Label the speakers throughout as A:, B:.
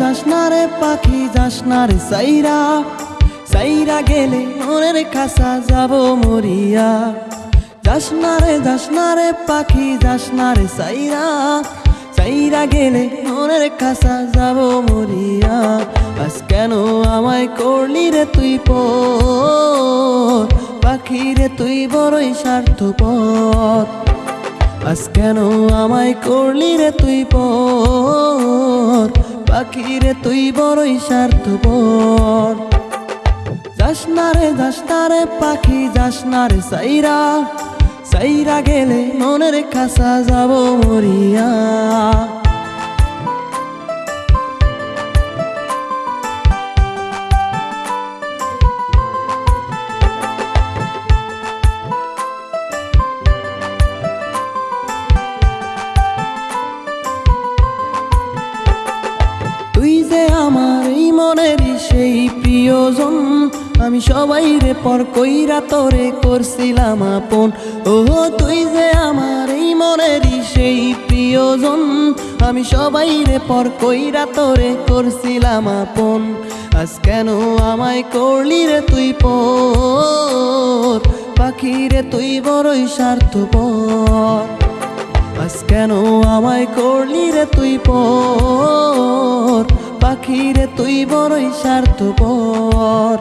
A: যাস না রে সাইরা। সাইরা গেলে মনের খাসা যাব মরিয়া। যাস না রে, যাস না রে পাখি, যাস না রে সাইরা। সাইরা গেলে মনের খাসা যাব মরিয়া। আজ কেন আমায় করলি রে তুই পর পাখি রে তুই বড়ই স্বার্থপর। আজ কেন আমায় করলি রে তুই পর পাখি রে তুই বড়ই স্বার্থপর। যাস না রে, যাস না রে পাখি, যাস না রে সাইরা। সাইরা গেলে মনের খাসা যাব মরিয়া। মনেরই সেই প্রিয়জন। আমি সবাই রে পর কইরা তোরে করছিলাম আপন। ও তুই যে আমার এই মনেরই সেই প্রিয়জন। আমি সবাই রে পর কইরা তোরে করছিলাম আপন। আজ কেন আমায় করলি রে তুই পর পাখি রে, তুই বড়ই স্বার্থপর। আজ কেন আমায় করলি রে তুই পর পাখি রে তুই বড়ই স্বার্থপর।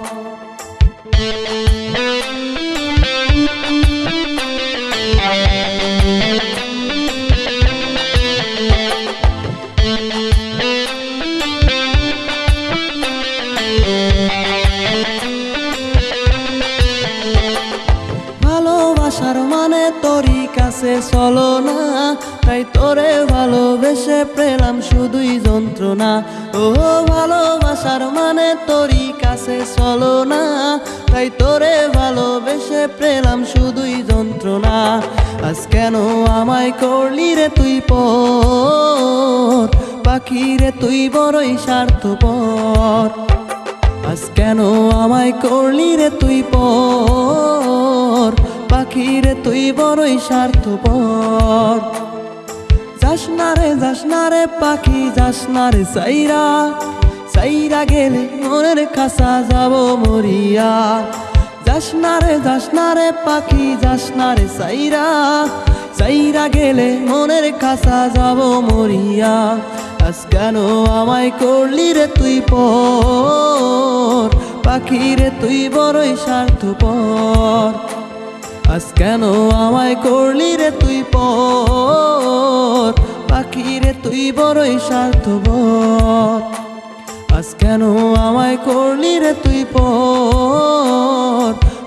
A: তোরই কাছে চলো না। তাই তোরে ভালোবেসে পেলাম শুধুই যন্ত্রণা। ও ভালোবাসার মানে তোরই কাছে চলো না। তাই তোরে ভালোবেসে পেলাম শুধুই যন্ত্রণা। আজ কেন আমায় করলি রে তুই পর পাখি রে তুই বড়ই স্বার্থপর। আজ কেন আমায় করলি রে তুই পর? পাখি রে তুই বড়ই স্বার্থপর। যাস না রে, যাস না রে পাখি, যাস না রে সাইরা। সাইরা গেলে মনের খাসা যাব মরিয়া। যাস না রে, যাস না রে পাখি, যাস না রে সাইরা। সাইরা গেলে মনের খাসা যাব মরিয়া। আজ কেন আমায় করলি রে তুই পর? পাখি রে তুই বড়ই স্বার্থপর। আজ কেন আমায় করলি রে তুই পাখি রে তুই বড়ই স্বার্থপর। আজ কেন আমায় করলি রে তুই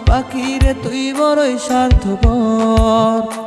A: পাখি রে তুই বড়ই স্বার্থপর।